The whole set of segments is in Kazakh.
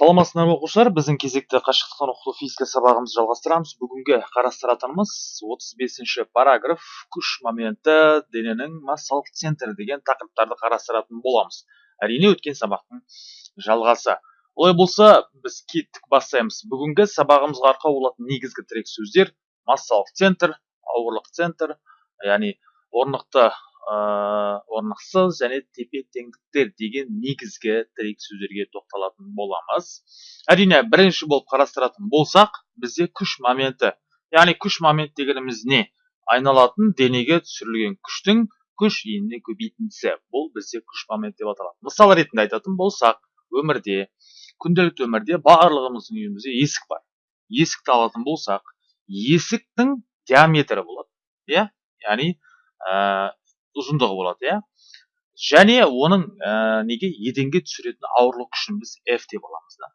саламатсыздар ма оқушылар? біздің кезекті қашықтықтан оқыту физика сабағымызды жалғастырамыз. Бүгінгі қарастыратынымыз 35 параграф. Күш моменті дененің массалық центрі деген тақырыптарды қарастыратын боламыз. Әрине өткен сабақтың жалғасы. Олай болса біз кеттік бастаймыз. Бүгінгі сабағымызға арқау болатын негізгі тірек сөздер массалық центр ауырлық центр яғни орнықты орнықсыз және тепе теңдіктер деген негізгі тірек сөздерге тоқталатын боламыз. Әрине бірінші болып қарастыратын болсақ бізде күш моменті яғни күш момент дегеніміз не? Айналатын денеге түсірілген күштің күш еніне көбейтіндісі. Бұл бізде күш момент деп аталады. Мысал ретінде айтатын болсақ өмірде күнделікті өмірде барлығымыздың үйімізде есік бар. Есікті алатын болсақ есіктің диаметрі болады иә? Яғни ұзындығы болады иә? Және оның ә, неге? еденге түсіретін ауырлық күшін біз f деп аламыз да.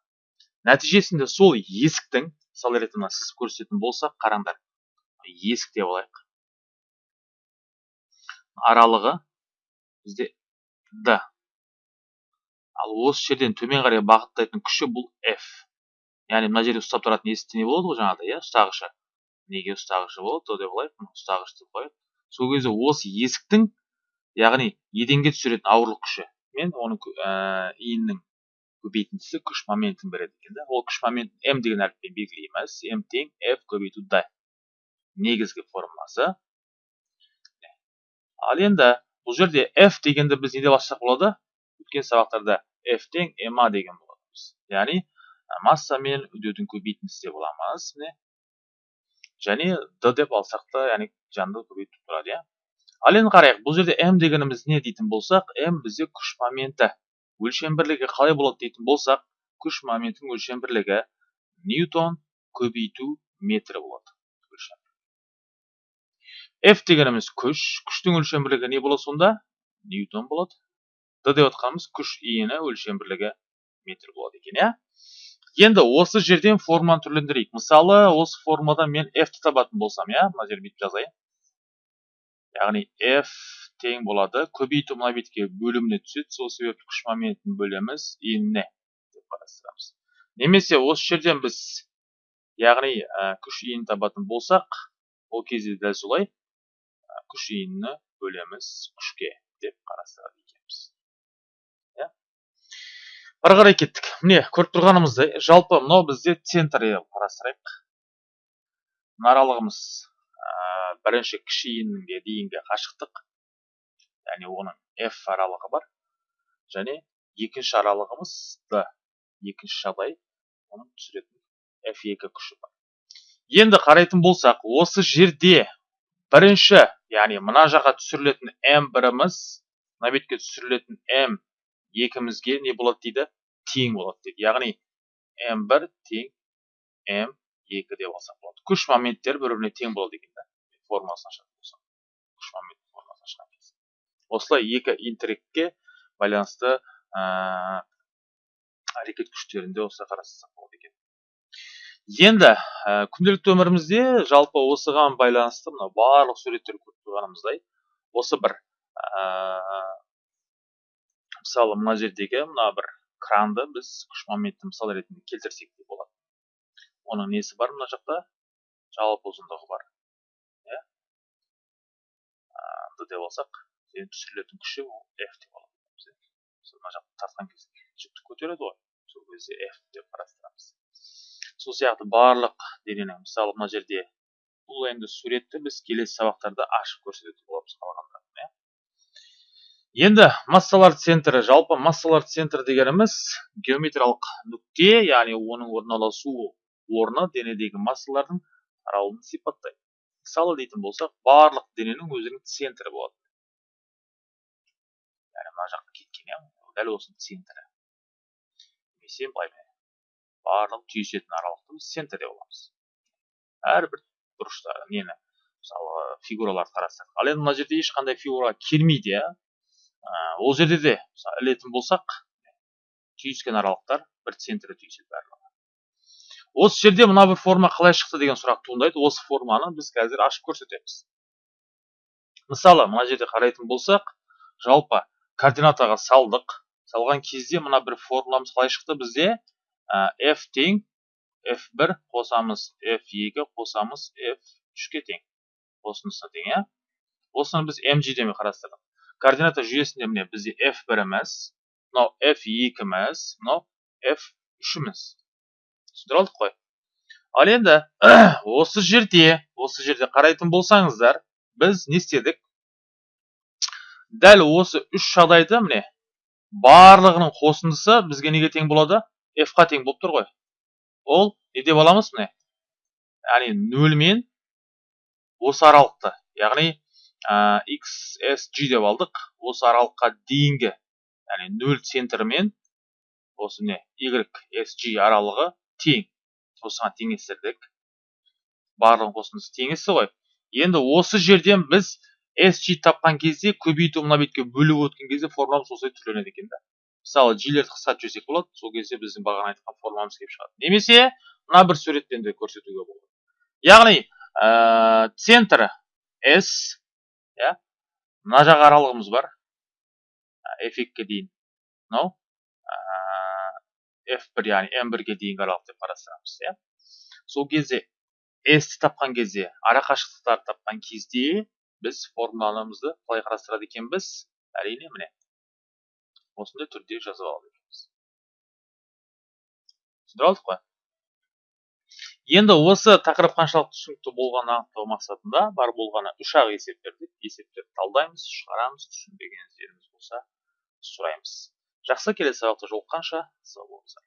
Нәтижесінде сол есіктің мысалы ретінде сіз көрсететін болсақ қараңдар есік деп алайық. Аралығы бізде d ал осы жерден төмен қарай бағыттайтын күші бұл f. Яғни мына жерде ұстап тұратын есікте не болады ғой жаңағыдай иә? Ұстағышы. Неге ұстағышы болады деп алайық. Ұстағыш деп қояйық. Сол кезде осы есіктің яғни еденге түсіретін ауырлық күші мен оның ә, иіннің көбейтіндісі күш моментін береді екен да ол күш моментін м деген әріппен белгілейміз м тең f көбейту д негізгі формуласы. Ал енді бұл жерде f дегенді біз неде бастасақ болады? Өткен сабақтарда f тең ma деген болатынбыз яғни масса мен үдеудің көбейтіндісі деп аламыз міне және д деп алсақ та яғни жанды көбейтіп тұрады иә ал енді қарайық бұл жерде м дегеніміз не дейтін болсақ м бізде күш моменті өлшем бірлігі қалай болады дейтін болсақ күш моментінің өлшем бірлігі ньютон көбейту метрі болады f дегеніміз күш күштің өлшем бірлігі не болады сонда ньютон болады д деп отқанымыз күш иіні өлшем бірлігі метр болады екен иә енді осы жерден форманы түрлендірейік. Мысалы осы формадан мен f-ті табатын болсам иә? Мына жерде бүйтіп жазайын. Яғни f тең болады. Көбейту мына бетке бөліміне түседі. Сол себепті күш моментін бөлеміз. Иніне деп қарастырамыз. Немесе осы жерден біз яғни күш иінін табатын болсақ ол кезде дәл солай күш иінні бөлеміз күшке деп қарастырады. Ары қарай кеттік. Міне көріп тұрғанымыздай жалпы мынау бізде центр қарастырайық. Мына аралығымыз бірінші кіші дейінгі қашықтық. Яғни оның f аралығы бар. Және екінші аралығымыз d. Екінші жағдай оның түсіретін. F2 күші бар. Енді қарайтын болсақ осы жерде бірінші яғни мына жаққа түсірілетін m біріміз мына бетке түсірілетін m екімізге не болады дейді? Тең болады дейді яғни м1 тең м2 деп алсақ болады күш моменттер бір біріне тең болады екен да формасын ашатын болсақ күш момент формасын ашқан осылай екі интерекке байланысты ә, әрекет күштерінде осылай қарастырсақ болады екен енді күнделікті өмірімізде жалпы осыған байланысты мына барлық суреттерді көріп тұрғанымыздай осы бір мысалы мына жердегі мына бір кранды біз күш моментті мысал ретінде келтірсек те болады. Оның несі бар мына жақта? Жалпы ұзындығы бар. Иә? Деп алсақ түсірілетін күші ол f деп аламыз мына жақты тартқан кезде жүкті көтереді ғой. Сол кезде f деп қарастырамыз. Сол сияқты барлық дененің мысалы мына жерде бұл енді суретті біз келесі сабақтарда ашып көрсететін боламыз қалғанда енді массалар центрі жалпы массалар центрі дегеніміз геометриялық нүкте яғни оның орналасу орны денедегі массалардың таралуын сипаттайды. Мысалы дейтін болсақ барлық дененің өзінің центрі болады. Яғни мына жаққа кеткен иә? Дәл осының центрі. Немесе былай барлық түйісетін аралықты біз центр деп аламыз. Әрбір бұрышта нені мысалы фигураларды қарастырдық ал енді мына жерде ешқандай фигура келмейді иә? Ол жерде де ілетін болсақ түйіскен аралықтар бір центрі түйіседі барлығы. Осы жерде мына бір форма қалай шықты деген сұрақ туындайды. Осы форманы біз қазір ашып көрсетеміз. Мысалы мына жерде қарайтын болсақ жалпы координатаға салдық. Салған кезде мына бір формуламыз қалай шықты бізде? F тең f1 қосамыз f2 қосамыз f3-ке тең. Осынысына тең иә? Осыны біз mg деме қарастырдық? Координата жүйесінде міне бізде f1-іміз мынау f2-іміз мынау f3-іміз түсіндіре алдық қой ал енді осы жерде осы жерде қарайтын болсаңыздар біз не істедік дәл осы үш жағдайда міне барлығының қосындысы бізге неге тең болады f қа тең болып тұр ғой ол не деп аламыз міне яғни нөл мен осы аралықты яғни ә, xsg деп алдық. Осы аралыққа дейінгі яғни нөл центрі мен осы не ysg аралығы тең. Осыған теңестірдік барлығын қосындысы теңесі ғой. Енді осы жерден біз SG тапқан кезде көбейту мына бетке бөліп өткен кезде формуламыз осылай түрленеді екен да. Мысалы жилерді қысқартып жіберсек болады. Сол кезде біздің бағана айтқан формуламыз келіп шығады. Немесе мына бір суретпен де көрсетуге болады. Яғни ә, центр S мына жақ аралығымыз бар. F екіге дейін. Мынау f1 яғни m1-ге дейінгі аралық деп қарастырамыз иә. Сол кезде s тапқан кезде ара қашықтықтарды тапқан кезде біз формуламызды қалай қарастырады екенбіз? Әрине міне осындай түрде жазып алады екенбіз түсіндіре алдық қой енді осы тақырып қаншалықты түсінікті болғанын анықтау мақсатында бар болғаны үш ақ есеп бердік есептерді талдаймыз шығарамыз түсінбегендеріміз болса сұраймыз. Жақсы келесі сабақта жолыққанша сау болыңыздар.